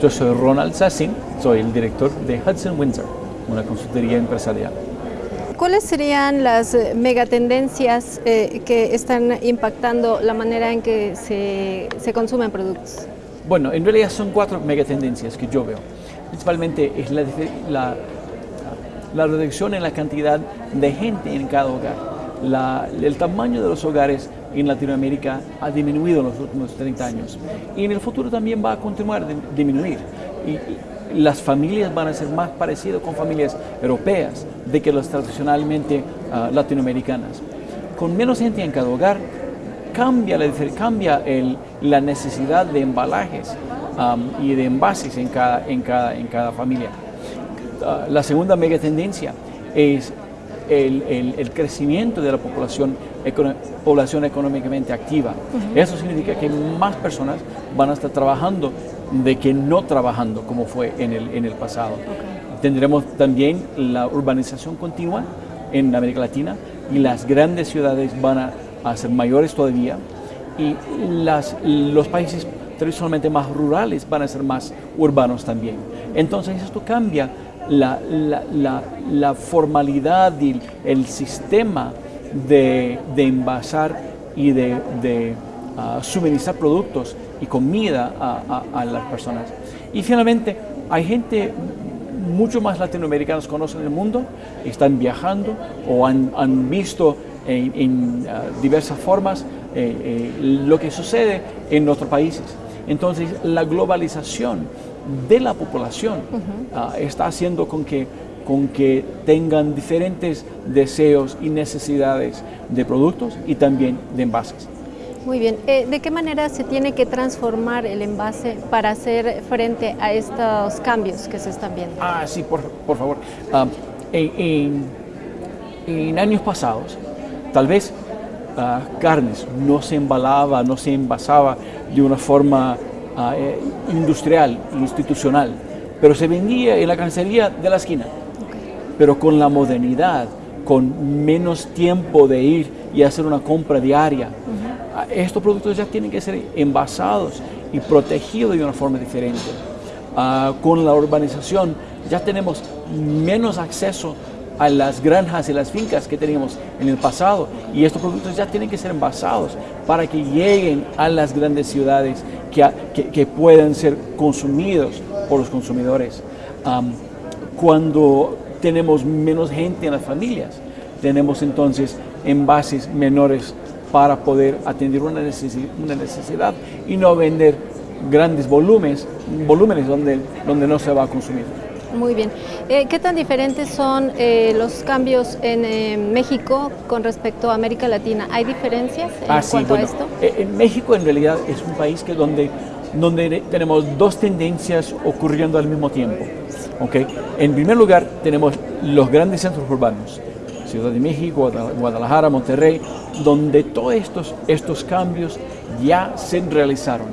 Yo soy Ronald Sassin, soy el director de Hudson Windsor, una consultoría empresarial. ¿Cuáles serían las eh, megatendencias eh, que están impactando la manera en que se, se consumen productos? Bueno, en realidad son cuatro megatendencias que yo veo. Principalmente es la, la, la reducción en la cantidad de gente en cada hogar. La, el tamaño de los hogares en Latinoamérica ha disminuido en los últimos 30 años y en el futuro también va a continuar a disminuir. Y, las familias van a ser más parecidas con familias europeas de que las tradicionalmente uh, latinoamericanas. Con menos gente en cada hogar, cambia la, cambia el, la necesidad de embalajes um, y de envases en cada, en cada, en cada familia. Uh, la segunda mega tendencia es el, el, el, crecimiento de la población, población económicamente activa. Uh -huh. Eso significa que más personas van a estar trabajando de que no trabajando como fue en el, en el pasado. Okay. Tendremos también la urbanización continua en América Latina y las grandes ciudades van a, a ser mayores todavía y las, los países tradicionalmente más rurales van a ser más urbanos también. Entonces esto cambia la, formalidad y el sistema de, de envasar y de, de uh, suministrar productos y comida a, las personas. Y finalmente, hay gente, mucho más latinoamericanos conocen el mundo, están viajando o han, visto en, uh, diversas formas eh, eh, lo que sucede en nuestros países. Entonces, la globalización de la población uh -huh. uh, está haciendo con que, con que tengan diferentes deseos y necesidades de productos y también de envases. Muy bien. Eh, ¿De qué manera se tiene que transformar el envase para hacer frente a estos cambios que se están viendo? Ah, sí, por, por favor. Um, en, en, en, años pasados, tal vez uh, carnes no se embalaba, no se envasaba de una forma uh, industrial, institucional, pero se vendía en la carnicería de la esquina. Okay. Pero con la modernidad, con menos tiempo de ir y hacer una compra diaria, uh -huh estos productos ya tienen que ser envasados y protegidos de una forma diferente. Uh, con la urbanización ya tenemos menos acceso a las granjas y las fincas que teníamos en el pasado y estos productos ya tienen que ser envasados para que lleguen a las grandes ciudades que, puedan ser consumidos por los consumidores. Um, cuando tenemos menos gente en las familias, tenemos entonces envases menores para poder atender una necesidad y no vender grandes volúmenes, volúmenes donde, donde no se va a consumir. Muy bien. Eh, ¿Qué tan diferentes son eh, los cambios en eh, México con respecto a América Latina? ¿Hay diferencias en ah, cuanto sí, bueno, a esto? En México en realidad es un país que donde, donde tenemos dos tendencias ocurriendo al mismo tiempo. ¿okay? En primer lugar tenemos los grandes centros urbanos, Ciudad de México, Guadalajara, Monterrey, donde todos estos, estos cambios ya se realizaron.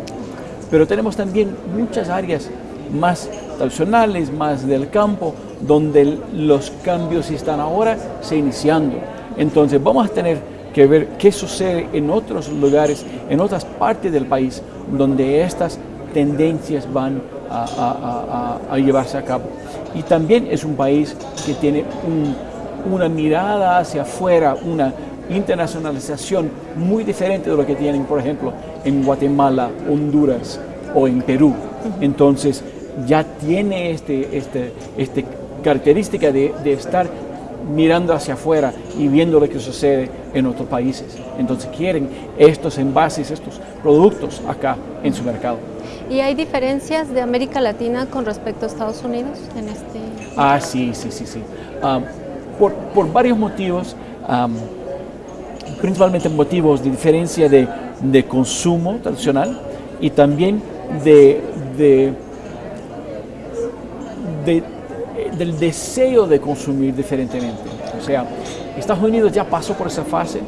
Pero tenemos también muchas áreas más tradicionales, más del campo, donde los cambios están ahora se iniciando. Entonces vamos a tener que ver qué sucede en otros lugares, en otras partes del país, donde estas tendencias van a, a, a, a llevarse a cabo. Y también es un país que tiene un, una mirada hacia afuera, una internacionalización muy diferente de lo que tienen, por ejemplo, en Guatemala, Honduras o en Perú. Entonces, ya tiene este, este, este característica de, de estar mirando hacia afuera y viendo lo que sucede en otros países. Entonces quieren estos envases, estos productos acá en su mercado. ¿Y hay diferencias de América Latina con respecto a Estados Unidos en este? Ah, sí, sí, sí, sí. Um, por, por, varios motivos, um, principalmente motivos de diferencia de, de consumo tradicional y también de, de, de, del deseo de consumir diferentemente. O sea, Estados Unidos ya pasó por esa fase,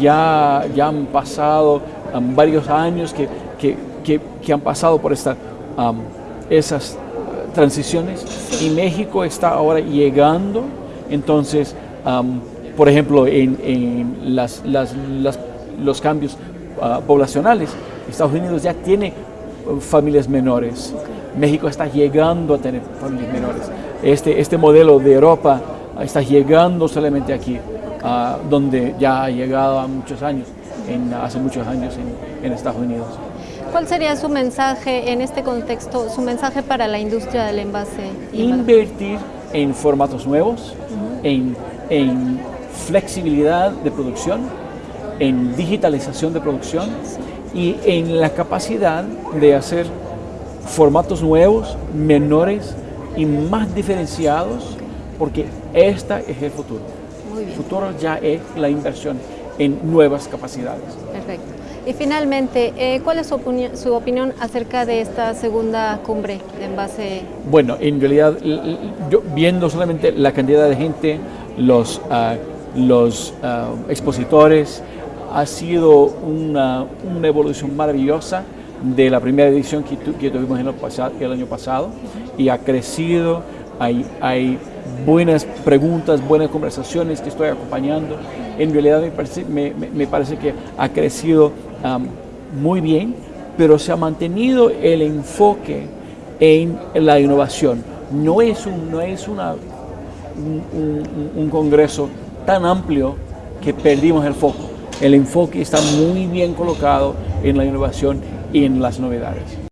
ya, ya han pasado um, varios años que, que, que, han pasado por esta, um, esas transiciones y México está ahora llegando entonces, um, por ejemplo, en, en las, las, los cambios uh, poblacionales, Estados Unidos ya tiene familias menores. México está llegando a tener familias menores. Este, este modelo de Europa está llegando solamente aquí, uh, donde ya ha llegado a muchos años, en, hace muchos años en, en Estados Unidos. ¿Cuál sería su mensaje en este contexto, su mensaje para la industria del envase? Invertir en formatos nuevos, uh -huh. en, en, flexibilidad de producción, en digitalización de producción sí. Y en la capacidad de hacer formatos nuevos, menores y más diferenciados, porque esta es el futuro. Muy bien. El futuro ya es la inversión en nuevas capacidades. Perfecto. Y finalmente, eh, ¿cuál es su, opinión, su opinión acerca de esta segunda cumbre de envase? Bueno, en realidad, yo, viendo solamente la cantidad de gente, los, uh, los uh, expositores, ha sido una, una, evolución maravillosa de la primera edición que, tu, que tuvimos el, año pasado y ha crecido, hay, hay buenas preguntas, buenas conversaciones que estoy acompañando. En realidad me parece, me, me parece que ha crecido muy bien, pero se ha mantenido el enfoque en la innovación. No es un, no es un, un congreso tan amplio que perdimos el foco. El enfoque está muy bien colocado en la innovación y en las novedades.